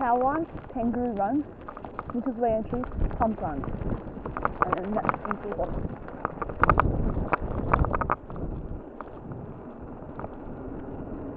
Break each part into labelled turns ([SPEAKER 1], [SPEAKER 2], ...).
[SPEAKER 1] Run, Kangaroo Run, Nichols Way Entry, Pump Run. And then that's into the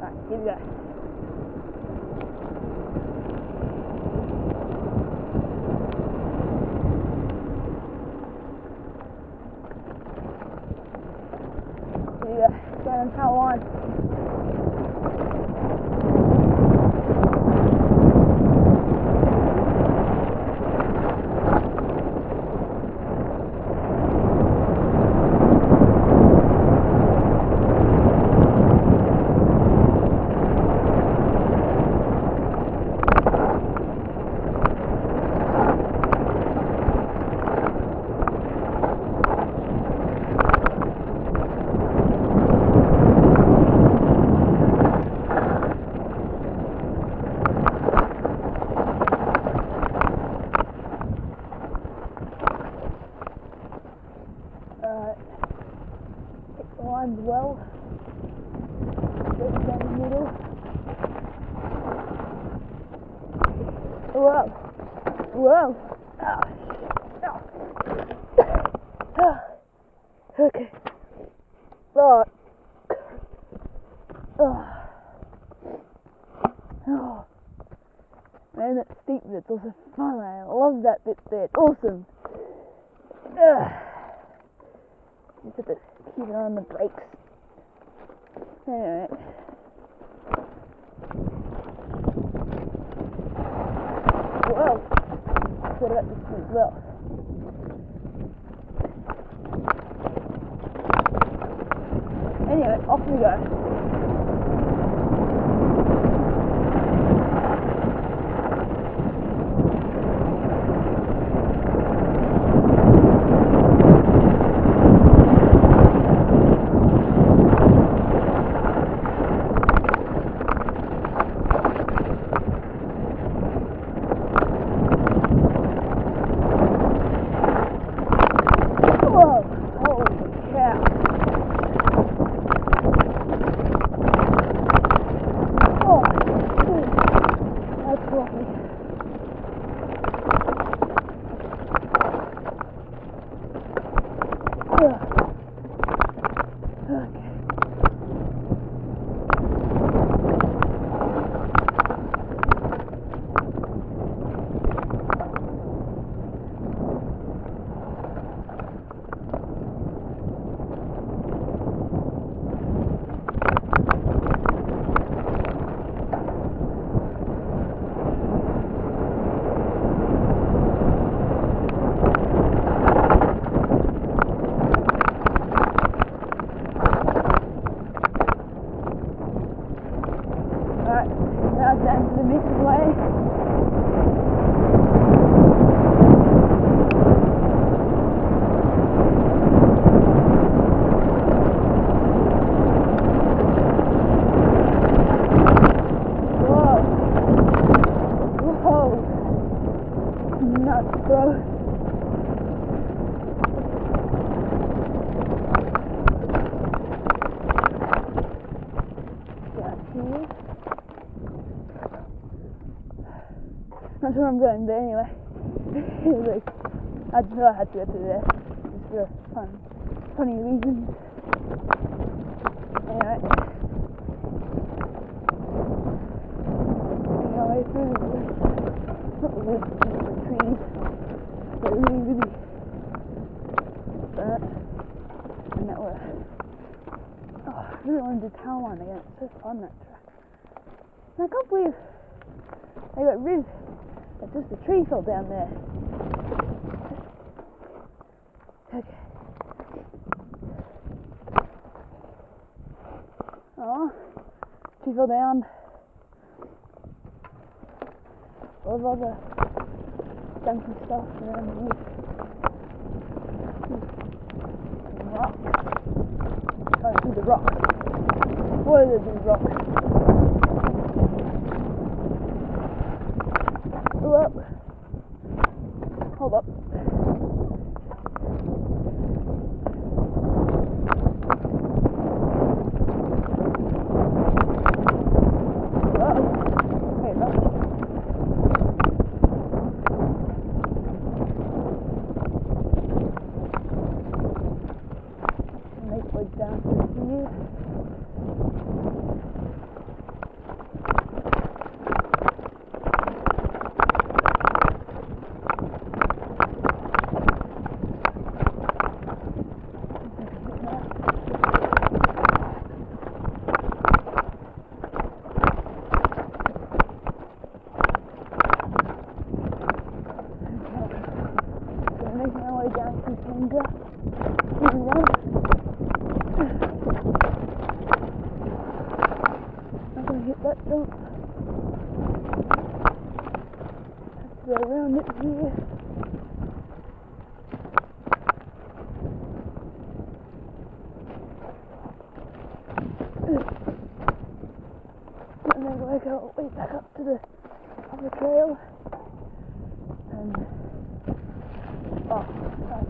[SPEAKER 1] Right, here we go. Here we go. Going on Cow Run. Alright. Hit the lines well. Straight down the middle. Whoa. Whoa. Ah. Ah. okay. Alright. Oh. Oh. Man, that steep bit's also fun. I love that bit there. It's awesome. Ugh. Just have to keep an eye on the brakes. Alright. Whoa! What about this one as well? Anyway, off we go. Whoa! Holy cow! Oh, dude, that's lovely. Ugh. Okay. Alright, now down to the mixed way. Whoa. Whoa. Nuts, bro. Down here. Where I'm going, but anyway. Like, I just know I had to go through there. Just for fun, funny reasons. Anyway. Making our way through the woods. Not the woods, just the trees. They're really, really burnt. And that were. Oh, I really want to do line again. It's so fun that track. And I can't believe they got rid of just the tree fell down there. Okay. Oh, tree fell down. All of other junky stuff around the rocks. Oh, through the rocks. What are these rocks? hit that jump. Have to go around it here. And then work our way back up to the other trail. And oh, right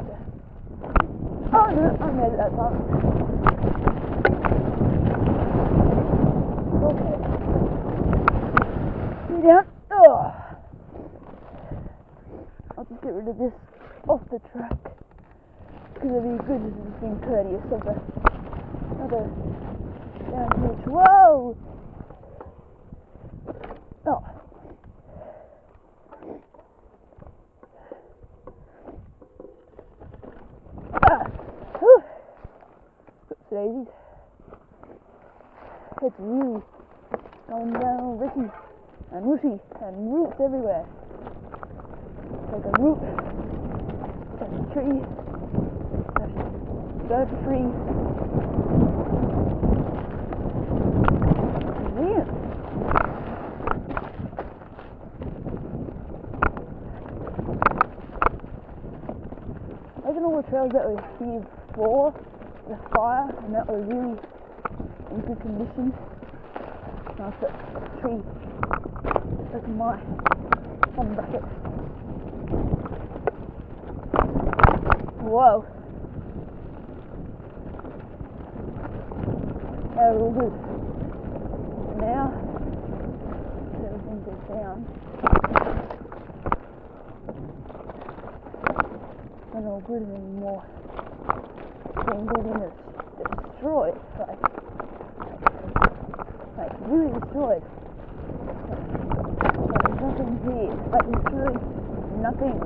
[SPEAKER 1] oh no, I made it that far. Down. Oh. I'll just get rid of this off the track. Because it'd be good as it's being courteous of the other down here. Whoa! Oh. Ah. It's really going down Ricky and Rooshy and roots everywhere. Like a root, touch a tree, touch a tree. Yeah. Those are all the trails that were here before the fire and that were really in good condition. Nice tree that's my one bucket. Whoa. Oh, that was all good. Now, everything goes down. Not all good anymore. Being good in it's destroyed. Like, like really destroyed. Nothing here. Like literally nothing.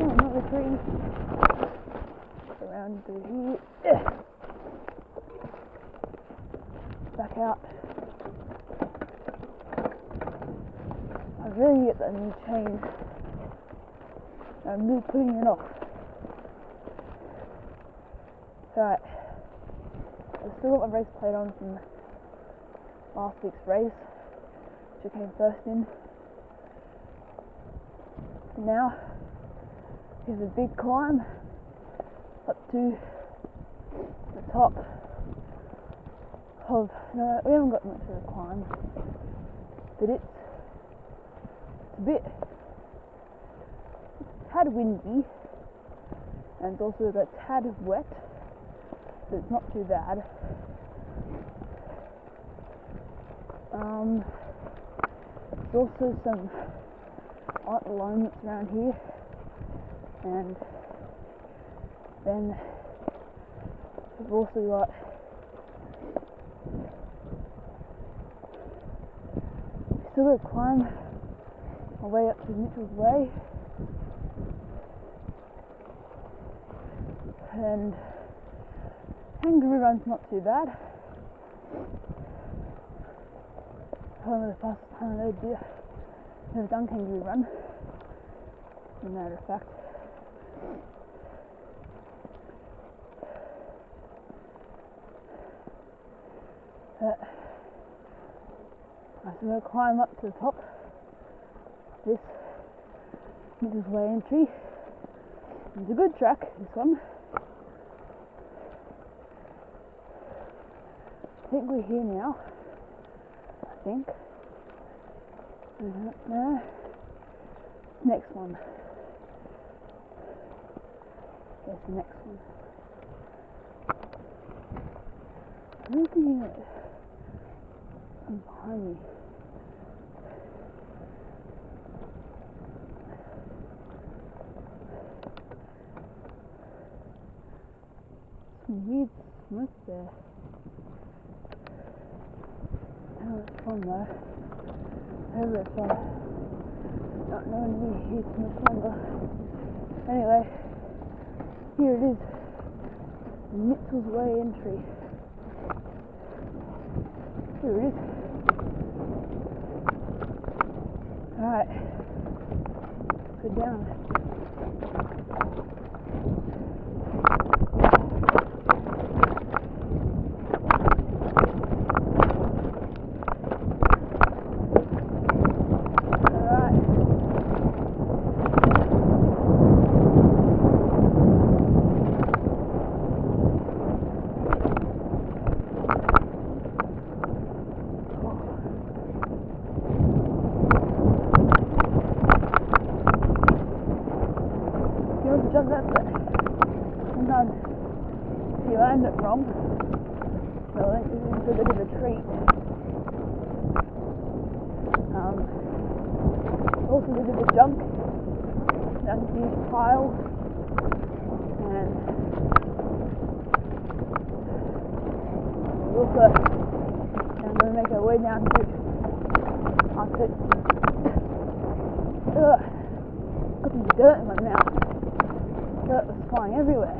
[SPEAKER 1] Oh, another tree. Around through here. Back out. I really get that new chain. I'm really putting it off. Right. I've still got my race plate on from last week's race, which I came first in. And now, here's a big climb up to the top of, no, we haven't got much of a climb, but it's, it's a bit, it's tad windy, and it's also a tad wet, but it's not too bad. Um, there's also some art alignments around here, and then we've also got still got to climb my way up to Mitchell's Way, and Kangaroo Run's not too bad. Probably the fastest time I've ever did. Never done kangaroo run. As a matter of fact. Uh, but I'm going to climb up to the top. This Mitchell's Way entry. It's a good track, this one. I think we're here now. I think. Uh, no. Next one. There's the next one. Looking at behind me. Some weird smoke there. From. Not knowing me here much longer. Anyway, here it is. Mitchell's Way entry. Here it is. Alright. Go down. tiles and we also I'm going to make our way down to up it. Ugh, got some dirt in my mouth. Dirt was flying everywhere.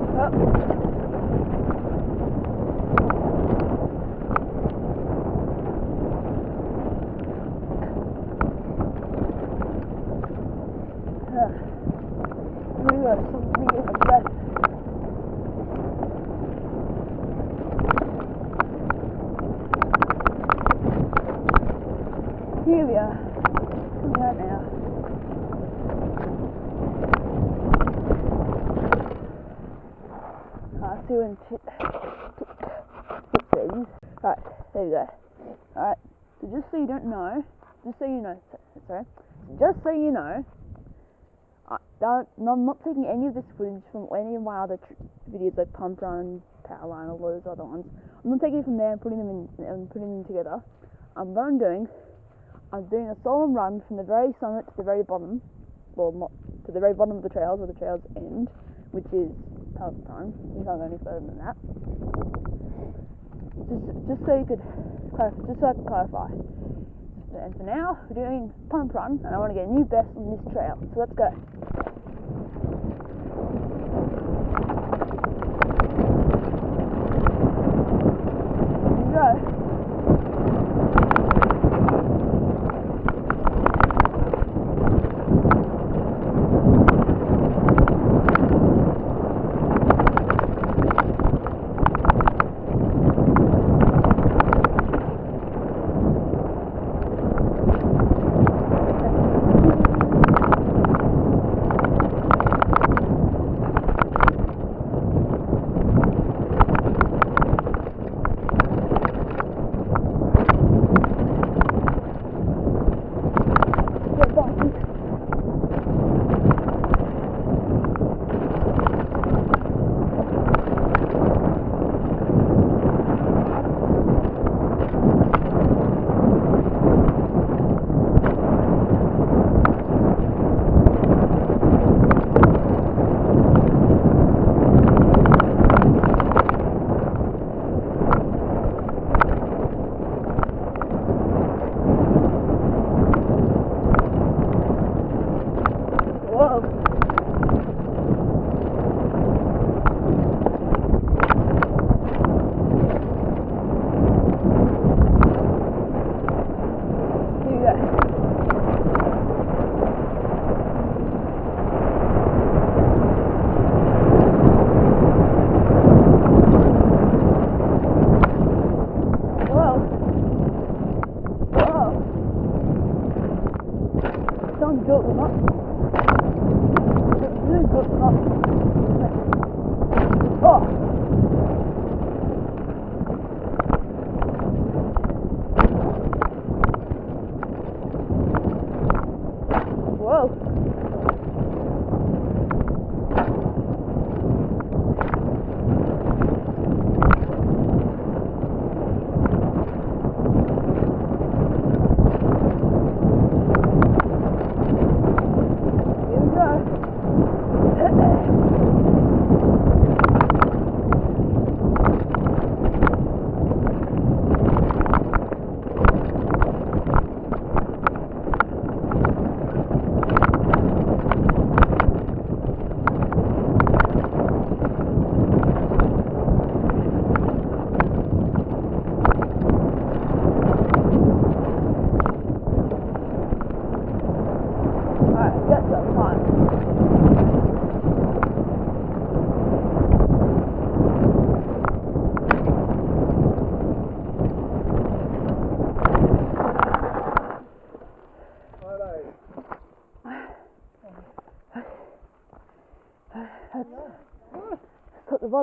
[SPEAKER 1] We got something in the breath. Here we are. Coming out now. I see when shit. Right, there you go. Alright, so just so you don't know, just so you know, sorry, just so you know, I, don't, I'm not taking any of this footage from any of my other videos like Pump Run, Powerline, all those other ones. I'm not taking it from there and putting them in and putting them together. Um, what I'm doing, I'm doing a solo run from the very summit to the very bottom, well, not to the very bottom of the trails where the trails end, which is thousand times. You can't go any further than that. Just, just so you could just so I can clarify. And for now, we're doing pump run, and I want to get a new best on this trail. So let's go.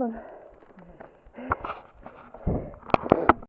[SPEAKER 1] It's,